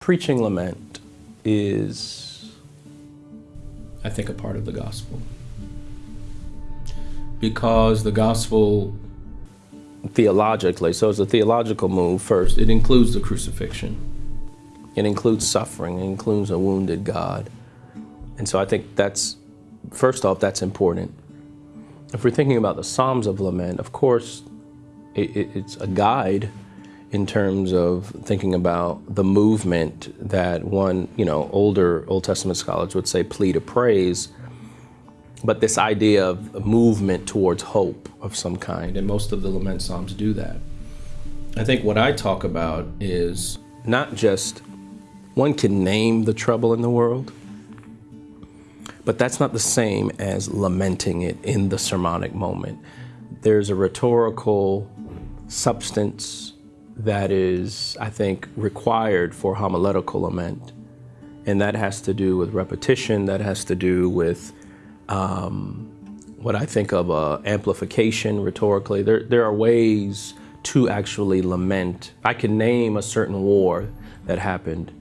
Preaching lament is, I think, a part of the gospel. Because the gospel, theologically, so it's a theological move first, it includes the crucifixion. It includes suffering, it includes a wounded God. And so I think that's, first off, that's important. If we're thinking about the Psalms of Lament, of course, it, it, it's a guide in terms of thinking about the movement that one, you know, older Old Testament scholars would say plea to praise, but this idea of a movement towards hope of some kind, and most of the lament psalms do that. I think what I talk about is not just one can name the trouble in the world, but that's not the same as lamenting it in the sermonic moment. There's a rhetorical substance that is, I think, required for homiletical lament. And that has to do with repetition, that has to do with um, what I think of uh, amplification rhetorically. There, there are ways to actually lament. I can name a certain war that happened,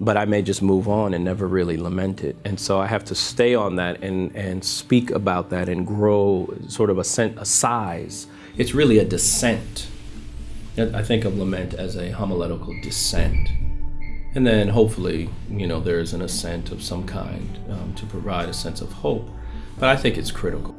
but I may just move on and never really lament it. And so I have to stay on that and, and speak about that and grow sort of a, a size. It's really a descent I think of lament as a homiletical descent. And then hopefully, you know, there's an ascent of some kind um, to provide a sense of hope. But I think it's critical.